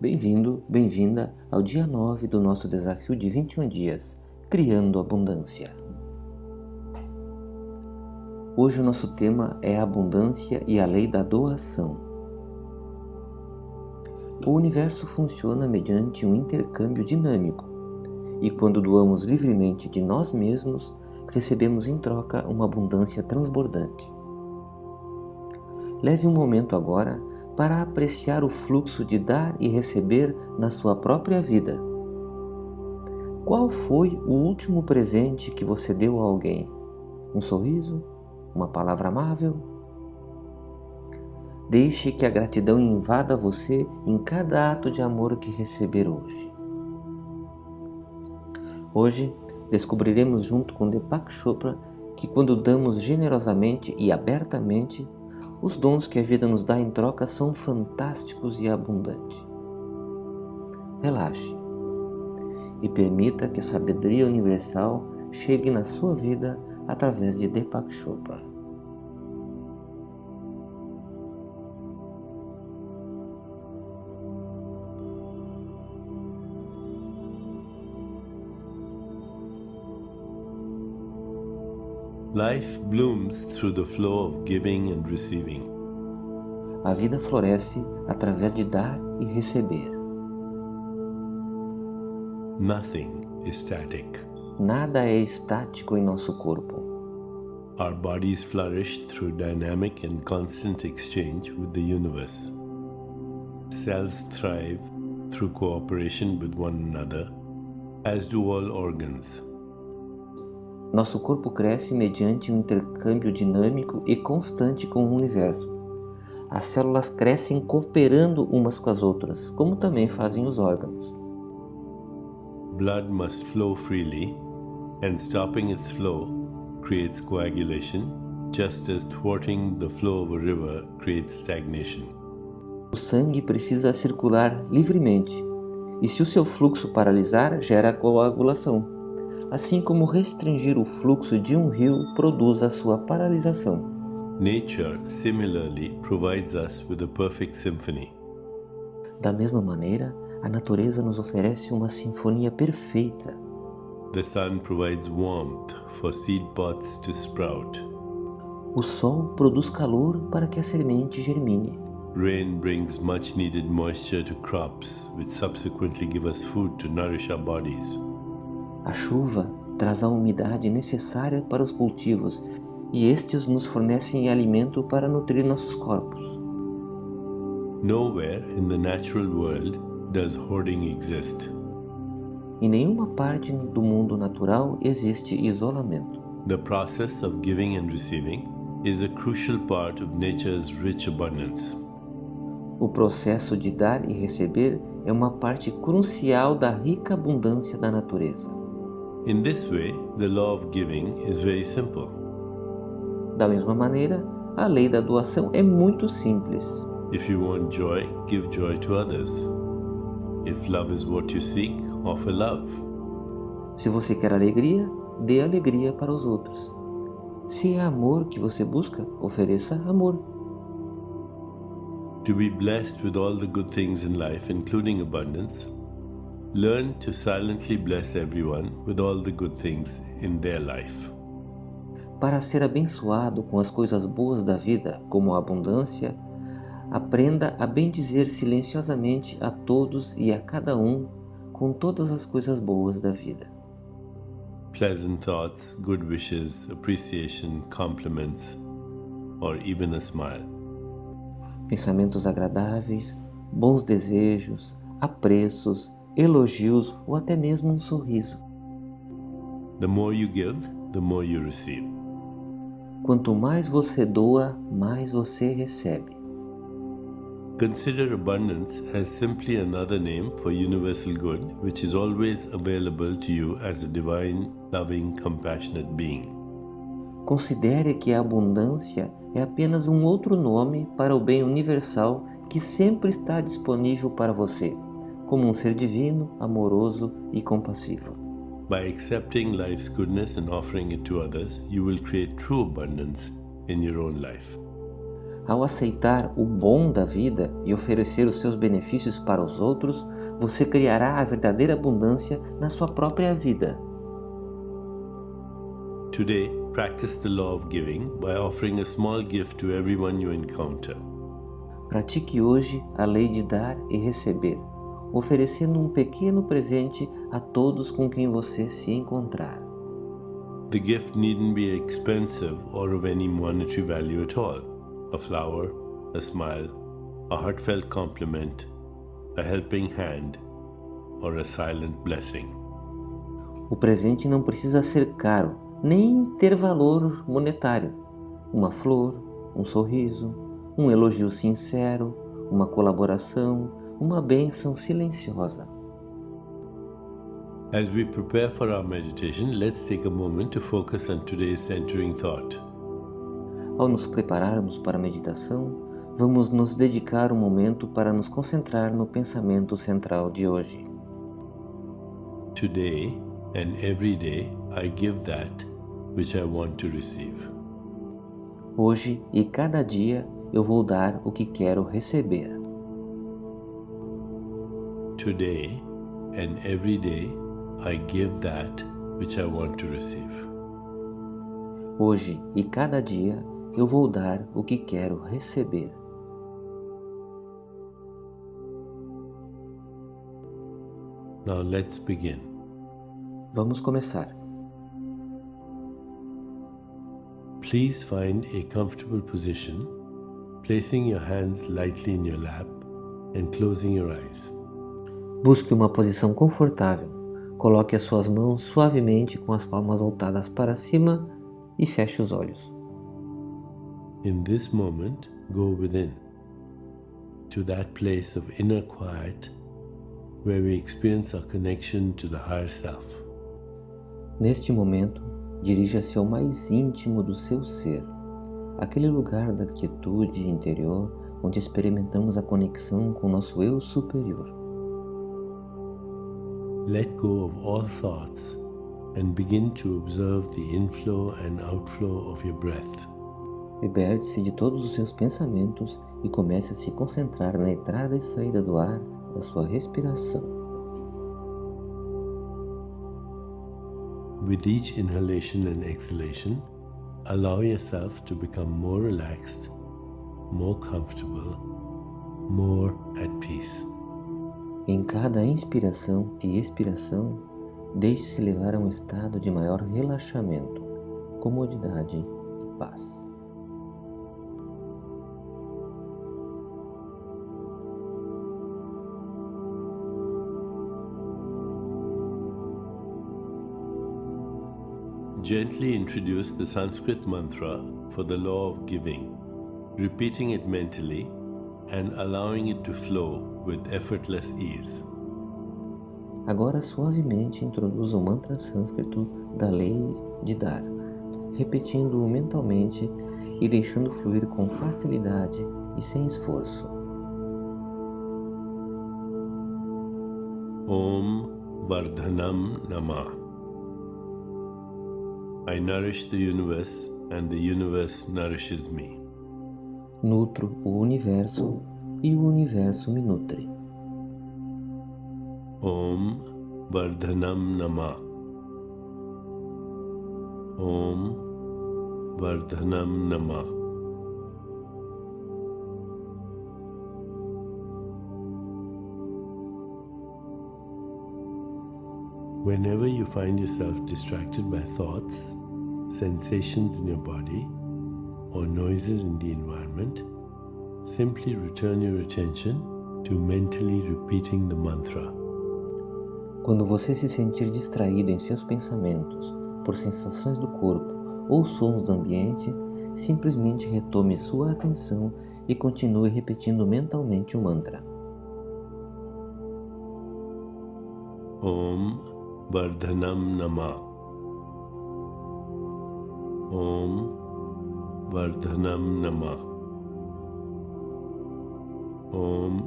Bem-vindo, bem-vinda ao dia 9 do nosso desafio de 21 dias, Criando Abundância. Hoje o nosso tema é a abundância e a lei da doação. O universo funciona mediante um intercâmbio dinâmico, e quando doamos livremente de nós mesmos, recebemos em troca uma abundância transbordante. Leve um momento agora para apreciar o fluxo de dar e receber na sua própria vida. Qual foi o último presente que você deu a alguém? Um sorriso? Uma palavra amável? Deixe que a gratidão invada você em cada ato de amor que receber hoje. Hoje descobriremos junto com Deepak Chopra que quando damos generosamente e abertamente, os dons que a vida nos dá em troca são fantásticos e abundantes. Relaxe e permita que a sabedoria universal chegue na sua vida através de Deepak Chopra. Life blooms through the flow of giving and receiving. A vida floresce através de dar e receber. Nothing is static. Nada é estático em nosso corpo. Our bodies flourish through dynamic and constant exchange with the universe. Cells thrive through cooperation with one another, as do all organs. Nosso corpo cresce mediante um intercâmbio dinâmico e constante com o universo. As células crescem cooperando umas com as outras, como também fazem os órgãos. Blood must flow freely, and stopping its flow creates coagulation, just as thwarting the flow of a river creates stagnation. O sangue precisa circular livremente, e se o seu fluxo paralisar, gera coagulação assim como restringir o fluxo de um rio produz a sua paralisação. Nature similarly provides us with a perfect symphony. Da mesma maneira, a natureza nos oferece uma sinfonia perfeita. The sun provides warmth for seed pods to sprout. O sol produz calor para que a semente germine. Rain brings much needed moisture to crops, which subsequently give us food to nourish our bodies. A chuva traz a umidade necessária para os cultivos e estes nos fornecem alimento para nutrir nossos corpos. Nowhere in the natural world does hoarding exist. Em nenhuma parte do mundo natural existe isolamento. The process of giving and receiving is a crucial part of nature's rich abundance. O processo de dar e receber é uma parte crucial da rica abundância da natureza. In this way, the law of giving is very simple. Da mesma maneira, a lei da doação é muito simples. If you want joy, give joy to others. If love is what you seek, offer love. Se você quer alegria, dê alegria para os outros. Se é amor que você busca, ofereça amor. To be blessed with all the good things in life, including abundance, learn to silently bless everyone with all the good things in their life. Para ser abençoado com as coisas boas da vida, como a abundância, aprenda a bendizer silenciosamente a todos e a cada um com todas as coisas boas da vida. Pleasant thoughts, good wishes, appreciation, compliments, or even a smile. Pensamentos agradáveis, bons desejos, apreços, elogios ou até mesmo um sorriso. The more you give, the more you receive. Quanto mais você doa, mais você recebe. Consider abundance as simply another name for universal good, which is always available to you as a divine, loving, compassionate being. Considere que a abundância é apenas um outro nome para o bem universal que sempre está disponível para você, como um ser divino, amoroso e compassivo. By accepting life's goodness and offering it to others, you will create true abundance in your own life. Ao aceitar o bom da vida e oferecer os seus benefícios para os outros, você criará a verdadeira abundância na sua própria vida. Today, practice the law of giving by offering a small gift to everyone you encounter. Pratique hoje a lei de dar e receber, oferecendo um pequeno presente a todos com quem você se encontrar. The gift needn't be expensive or of any monetary value at all. A flower, a smile, a heartfelt compliment, a helping hand, or a silent blessing. O presente não precisa ser caro, nem ter valor monetário. Uma flor, um sorriso, um elogio sincero, uma colaboração, uma bênção silenciosa. As we prepare for our meditation, let's take a moment to focus on today's centering thought. Ao nos prepararmos para a meditação, vamos nos dedicar um momento para nos concentrar no pensamento central de hoje. Today and every day I give that which I want to receive. Hoje e cada dia eu vou dar o que quero receber. Today and every day I give that which I want to receive. Hoje e cada dia eu vou dar o que quero receber. Now let's begin. Vamos começar. Please find a comfortable position, placing your hands lightly in your lap and closing your eyes. Busque uma posição confortável. Coloque as suas mãos suavemente com as palmas voltadas para cima e feche os olhos. In this moment, go within to that place of inner quiet where we experience our connection to the higher self. Neste momento, dirija-se ao mais íntimo do seu ser, aquele lugar da quietude interior onde experimentamos a conexão com nosso eu superior. Let go of all thoughts and begin to observe the inflow and outflow of your breath. Liberte-se de todos os seus pensamentos e comece a se concentrar na entrada e saída do ar da sua respiração. With each inhalation and exhalation, allow yourself to become more relaxed, more comfortable, more at peace. Em cada inspiração e expiração, deixe-se levar a um estado de maior relaxamento, comodidade e paz. Gently introduce the Sanskrit mantra for the law of giving, repeating it mentally and allowing it to flow with effortless ease. Agora suavemente introduza o mantra sânscrito da lei de dar, repetindo-o mentalmente e deixando fluir com facilidade e sem esforço. Om Vardhanam Namah. I nourish the universe and the universe nourishes me. Nutro o universo e o universo me nutre. Om Vardhanam Nama. Om Vardhanam Nama. Whenever you find yourself distracted by thoughts, sensations in your body, or noises in the environment, simply return your attention to mentally repeating the mantra. Quando você se sentir distraído em seus pensamentos por sensações do corpo ou sons do ambiente, simplesmente retome sua atenção e continue repetindo mentalmente o mantra. Om Vardhanam Nama. Om Vardhanam Nama. Om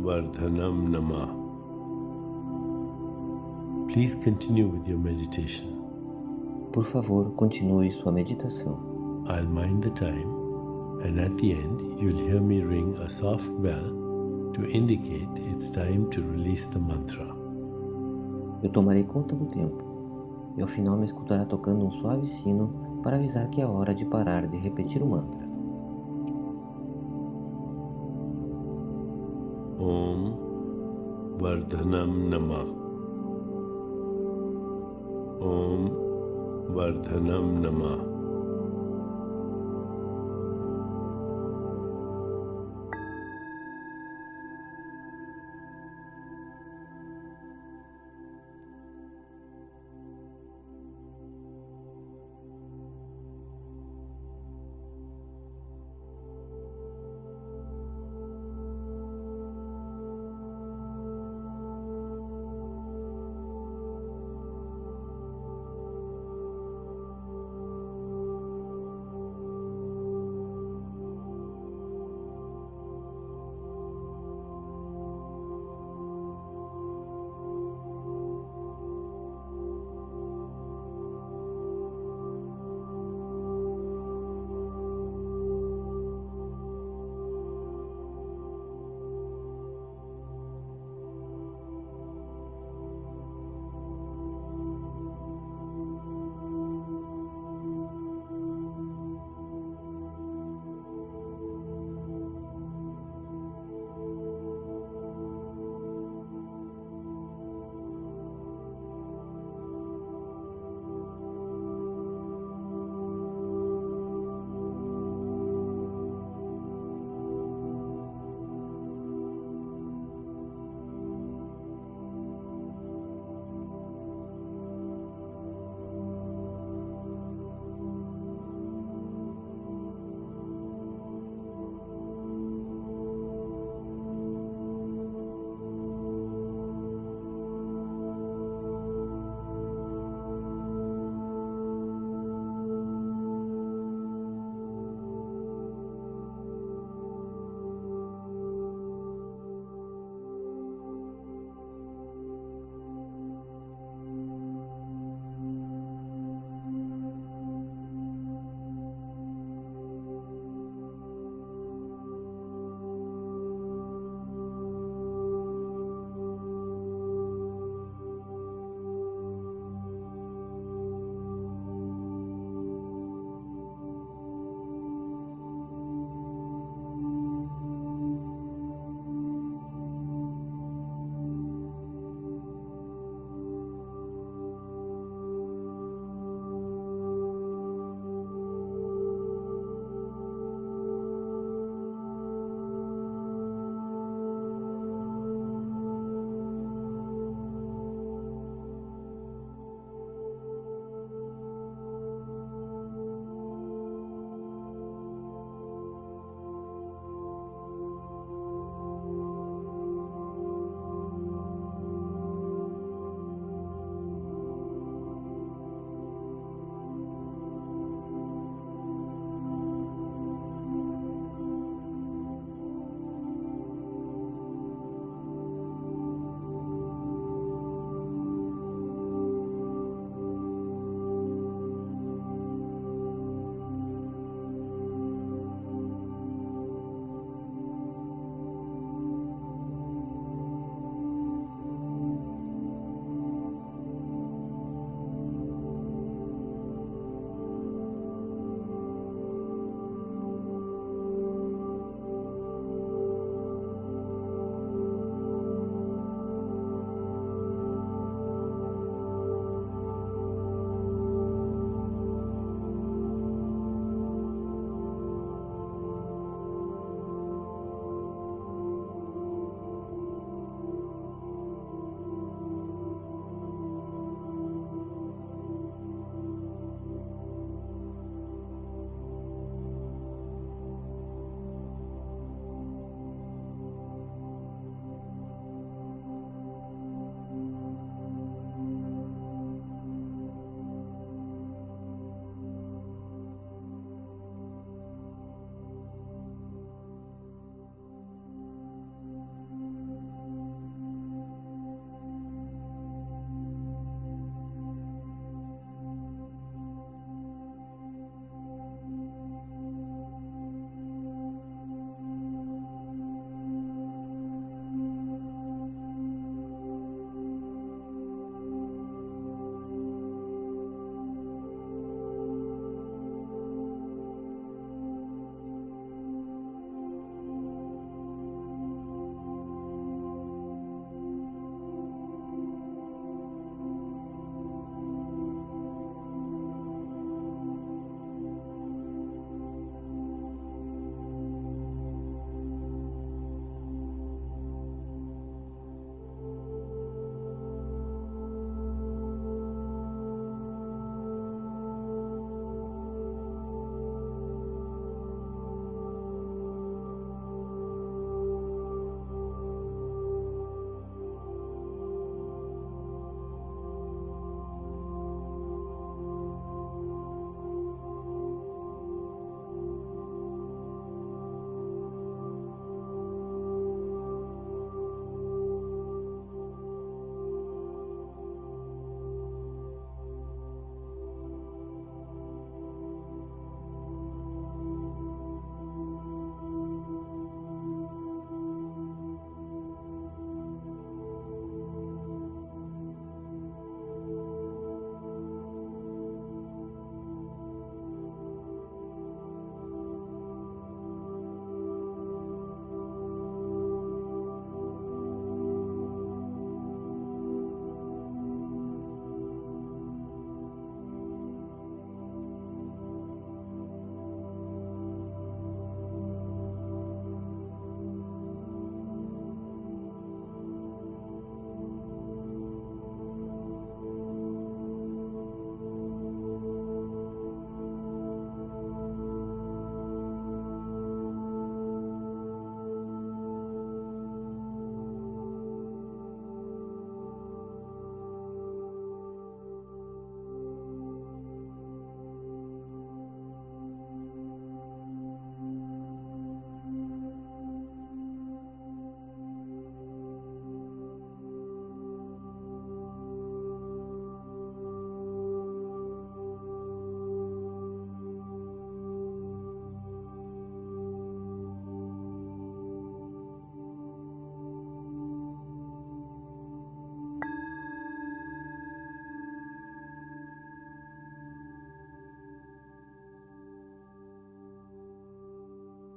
Vardhanam Nama. Please continue with your meditation. Por favor, continue sua meditação. I'll mind the time And at the end, you'll hear me ring a soft bell to indicate it's time to release the mantra. Eu tomarei conta do tempo, e ao final me escutará tocando um suave sino para avisar que é hora de parar de repetir o mantra. Om Vardhanam Nama. Om Vardhanam Nama.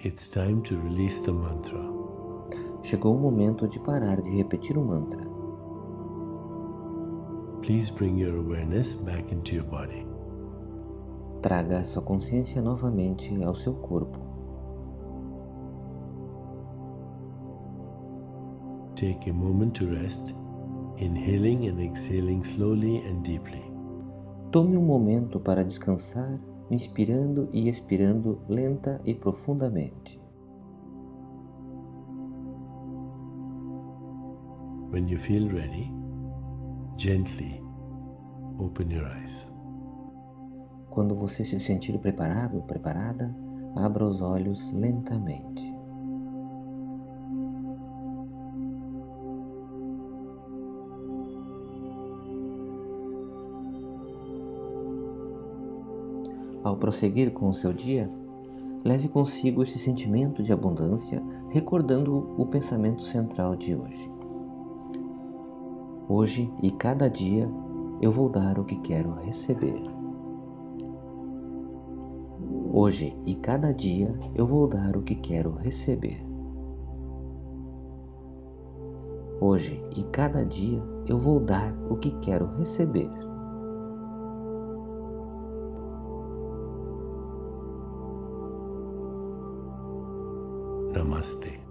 It's time to release the mantra. Chegou o momento de parar de repetir o mantra. Please bring your awareness back into your body. Traga sua consciência novamente ao seu corpo. Take a moment to rest, inhaling and exhaling slowly and deeply. Tome um momento para descansar, inspirando e expirando lenta e profundamente. When you feel ready, gently open your eyes. Quando você se sentir preparado, preparada, abra os olhos lentamente. Ao prosseguir com o seu dia, leve consigo esse sentimento de abundância, recordando o pensamento central de hoje. Hoje e cada dia eu vou dar o que quero receber. Hoje e cada dia eu vou dar o que quero receber. Hoje e cada dia eu vou dar o que quero receber. नमस्ते।